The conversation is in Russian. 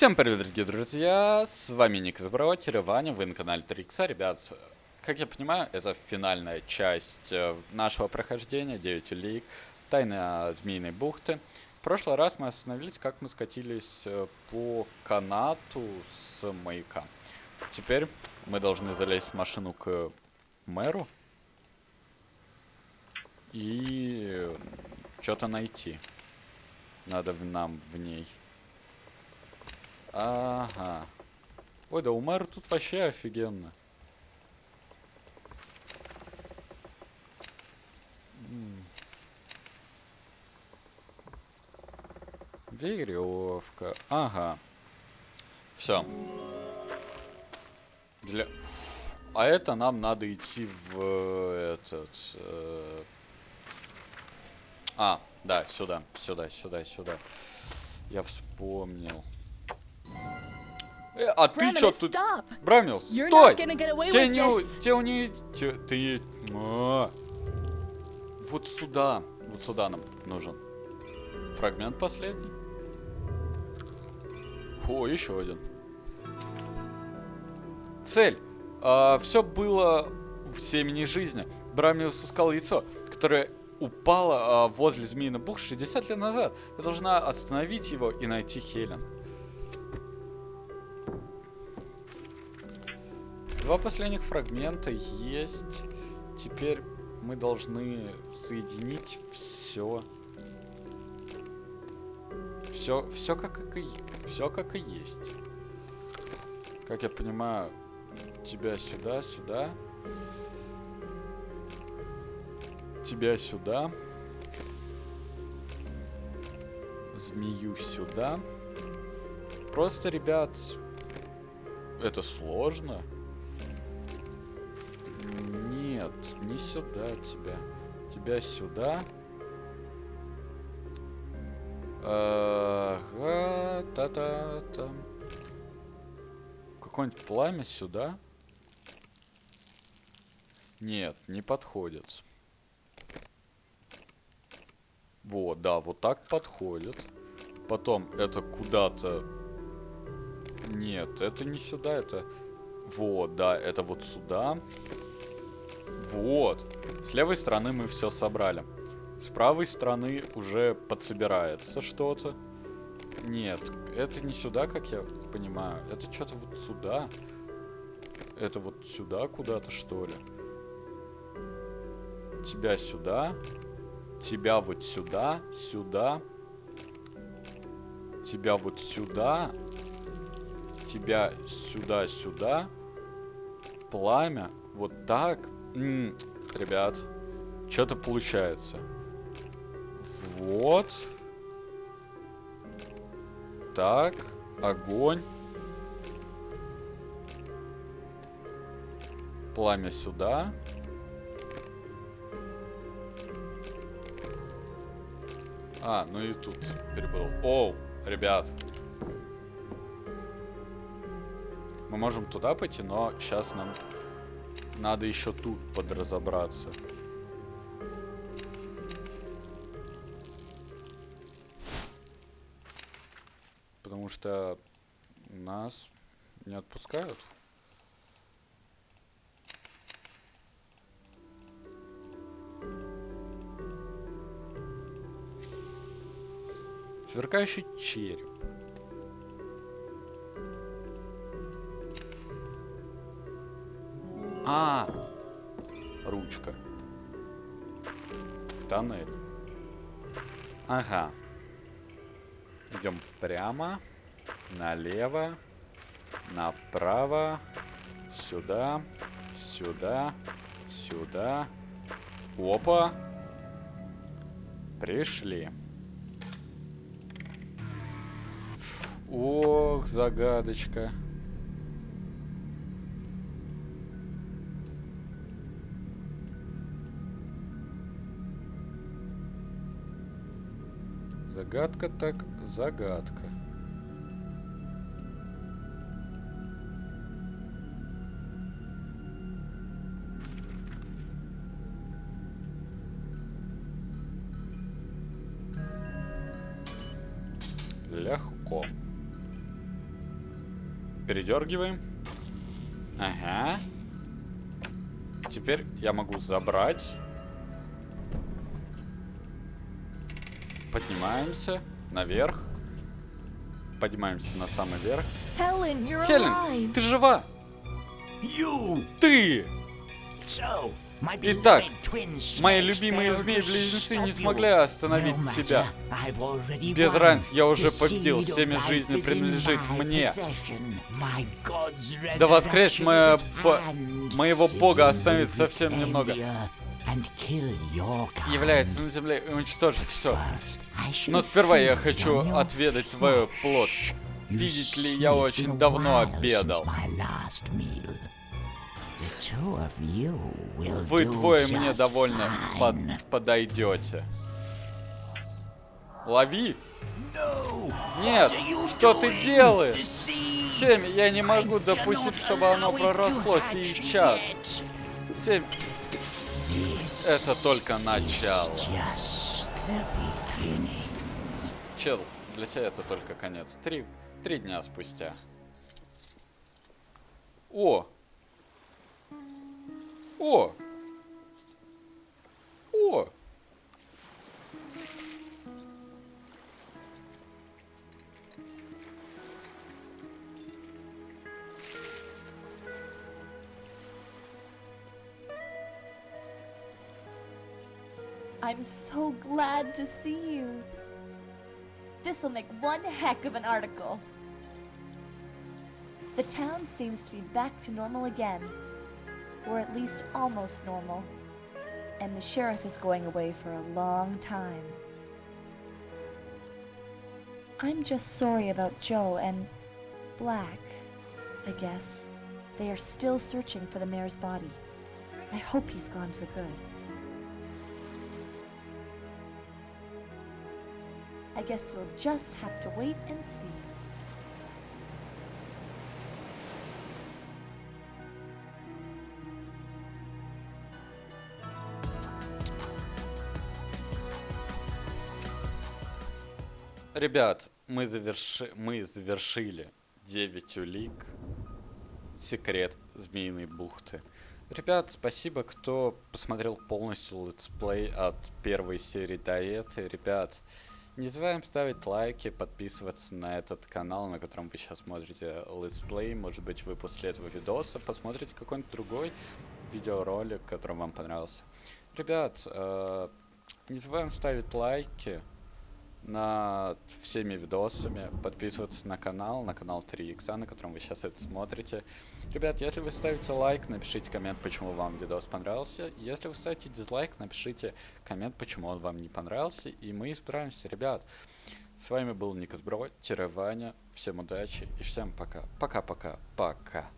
Всем привет, дорогие друзья, с вами Ник из Браутера, Ваня, вы на канале 3 Ребят, как я понимаю, это финальная часть э, нашего прохождения, 9 улик, Тайна Змеиной бухты. В прошлый раз мы остановились, как мы скатились э, по канату с маяка. Теперь мы должны залезть в машину к мэру и что-то найти. Надо нам в ней. Ага. Ой, да у мэра тут вообще офигенно. Веревка. Ага. Все. Для... А это нам надо идти в этот... Э... А, да, сюда, сюда, сюда, сюда. Я вспомнил. Э, а ты чё тут? Брамил, стой! Тебе не... Тебе не... Ты... А. Вот сюда. Вот сюда нам нужен. Фрагмент последний. О, еще один. Цель. А, все было в семени жизни. Брамиус искал яйцо, которое упало а, возле Змеиный Бух 60 лет назад. Ты должна остановить его и найти Хелен. Два последних фрагмента есть. Теперь мы должны соединить все. Все, все как и все как и есть. Как я понимаю, тебя сюда, сюда. Тебя сюда. Змею сюда. Просто, ребят, это сложно. Нет, не сюда тебя. Тебя сюда. Ага, та-та-та. Какое-нибудь пламя сюда? Нет, не подходит. Вот, да, вот так подходит. Потом это куда-то... Нет, это не сюда, это... Вот, да, это вот сюда. Вот. С левой стороны мы все собрали. С правой стороны уже подсобирается что-то. Нет, это не сюда, как я понимаю. Это что-то вот сюда. Это вот сюда куда-то, что ли? Тебя сюда. Тебя вот сюда. Сюда. Тебя вот сюда. Тебя сюда, сюда. Пламя. Вот так. М -м, ребят, что-то получается. Вот. Так, огонь. Пламя сюда. А, ну и тут перепутал. Оу, ребят. Мы можем туда пойти, но сейчас нам надо еще тут подразобраться. Потому что нас не отпускают. Сверкающий череп. А, ручка. В тоннель. Ага. Идем прямо, налево, направо, сюда, сюда, сюда. Опа. Пришли. Ох, загадочка. Загадка так загадка. Легко. передергиваем. Ага. Теперь я могу забрать. Поднимаемся наверх. Поднимаемся на самый верх. Хелен, alive. ты жива? You! Ты! So, Итак, мои любимые змеи-близнецы не смогли остановить тебя. Без разницы, я уже победил. Семя жизни принадлежит мне. Да моя бо- hand. моего бога останется совсем немного. Является на земле и уничтожит все. Но сперва я хочу отведать твою плоть. Видите ли, я очень давно обедал. Вы двое мне довольно под- подойдете. Лови! Нет! Что ты делаешь? Семя, я не могу допустить, чтобы оно проросло сейчас. Семь. Это только начало. Чел, для тебя это только конец. Три, три дня спустя. О! О! О! I'm so glad to see you. This'll make one heck of an article. The town seems to be back to normal again. Or at least almost normal. And the sheriff is going away for a long time. I'm just sorry about Joe and Black, I guess. They are still searching for the mayor's body. I hope he's gone for good. I guess we'll just have to wait and see. Ребят, мы, заверши... мы завершили 9 улик. Секрет Змеиной бухты. Ребят, спасибо, кто посмотрел полностью летсплей от первой серии до этой. Ребят, не забываем ставить лайки, подписываться на этот канал, на котором вы сейчас смотрите летсплей. Может быть, вы после этого видоса посмотрите какой-нибудь другой видеоролик, который вам понравился. Ребят, э, не забываем ставить лайки на всеми видосами, подписываться на канал, на канал 3 икса, на котором вы сейчас это смотрите. Ребят, если вы ставите лайк, напишите коммент, почему вам видос понравился. Если вы ставите дизлайк, напишите коммент, почему он вам не понравился, и мы исправимся, ребят. С вами был Никас Бро, Ваня, всем удачи и всем пока. Пока-пока, пока.